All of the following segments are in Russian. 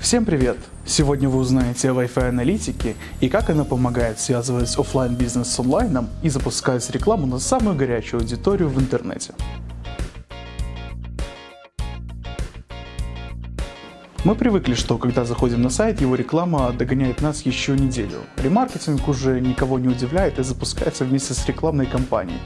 Всем привет! Сегодня вы узнаете о Wi-Fi аналитике и как она помогает связывать офлайн бизнес с онлайном и запускать рекламу на самую горячую аудиторию в интернете. Мы привыкли, что когда заходим на сайт, его реклама догоняет нас еще неделю. Ремаркетинг уже никого не удивляет и запускается вместе с рекламной кампанией.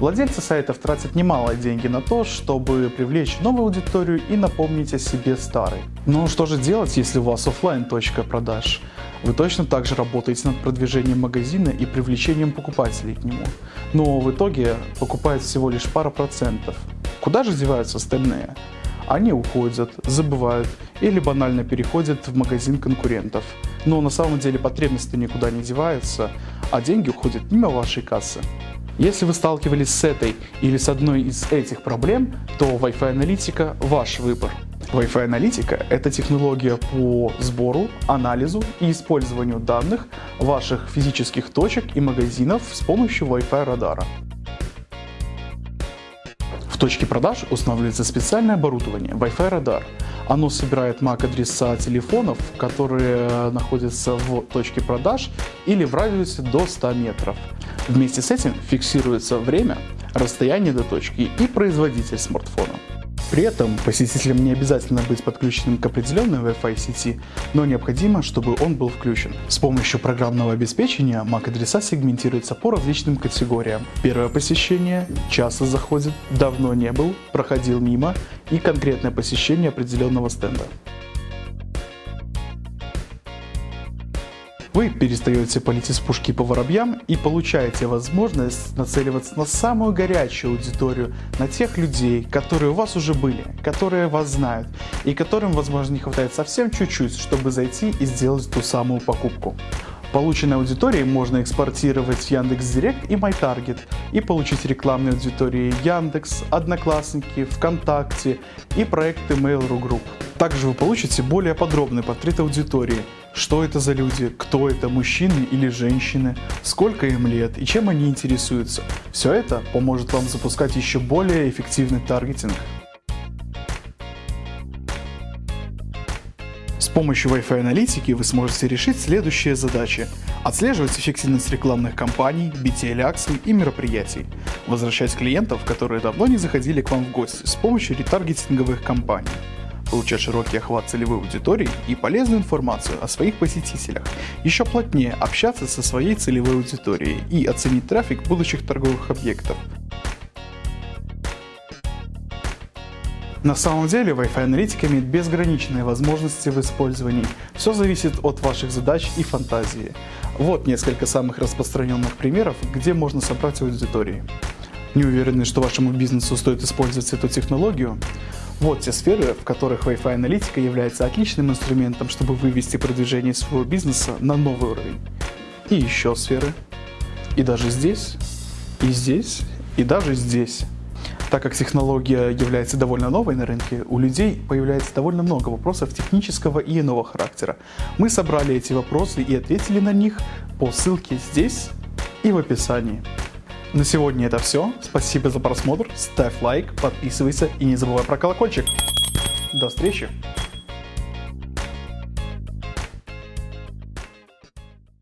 Владельцы сайтов тратят немалые деньги на то, чтобы привлечь новую аудиторию и напомнить о себе старой. Но что же делать, если у вас офлайн точка продаж? Вы точно так же работаете над продвижением магазина и привлечением покупателей к нему. Но в итоге покупает всего лишь пара процентов. Куда же деваются остальные? Они уходят, забывают или банально переходят в магазин конкурентов. Но на самом деле потребности никуда не деваются, а деньги уходят мимо вашей кассы. Если вы сталкивались с этой или с одной из этих проблем, то Wi-Fi аналитика ваш выбор. Wi-Fi аналитика – это технология по сбору, анализу и использованию данных ваших физических точек и магазинов с помощью Wi-Fi радара. В точке продаж устанавливается специальное оборудование Wi-Fi радар. Оно собирает MAC-адреса телефонов, которые находятся в точке продаж или в радиусе до 100 метров. Вместе с этим фиксируется время, расстояние до точки и производитель смартфона. При этом посетителям не обязательно быть подключенным к определенной Wi-Fi сети, но необходимо, чтобы он был включен. С помощью программного обеспечения MAC-адреса сегментируются по различным категориям. Первое посещение, часто заходит, давно не был, проходил мимо и конкретное посещение определенного стенда. Вы перестаете палить из пушки по воробьям и получаете возможность нацеливаться на самую горячую аудиторию, на тех людей, которые у вас уже были, которые вас знают и которым, возможно, не хватает совсем чуть-чуть, чтобы зайти и сделать ту самую покупку. Полученной аудитории можно экспортировать в Яндекс.Директ и MyTarget и получить рекламные аудитории Яндекс, Одноклассники, ВКонтакте и проекты Mail.ru Group. Также вы получите более подробный портрет аудитории, что это за люди, кто это, мужчины или женщины, сколько им лет и чем они интересуются. Все это поможет вам запускать еще более эффективный таргетинг. С помощью Wi-Fi аналитики вы сможете решить следующие задачи. Отслеживать эффективность рекламных кампаний, BTL акций и мероприятий. Возвращать клиентов, которые давно не заходили к вам в гости с помощью ретаргетинговых кампаний получать широкий охват целевой аудитории и полезную информацию о своих посетителях, еще плотнее общаться со своей целевой аудиторией и оценить трафик будущих торговых объектов. На самом деле Wi-Fi аналитика имеет безграничные возможности в использовании. Все зависит от ваших задач и фантазии. Вот несколько самых распространенных примеров, где можно собрать аудитории. Не уверены, что вашему бизнесу стоит использовать эту технологию? Вот те сферы, в которых Wi-Fi аналитика является отличным инструментом, чтобы вывести продвижение своего бизнеса на новый уровень. И еще сферы. И даже здесь, и здесь, и даже здесь. Так как технология является довольно новой на рынке, у людей появляется довольно много вопросов технического и иного характера. Мы собрали эти вопросы и ответили на них по ссылке здесь и в описании. На сегодня это все. Спасибо за просмотр. Ставь лайк, подписывайся и не забывай про колокольчик. До встречи!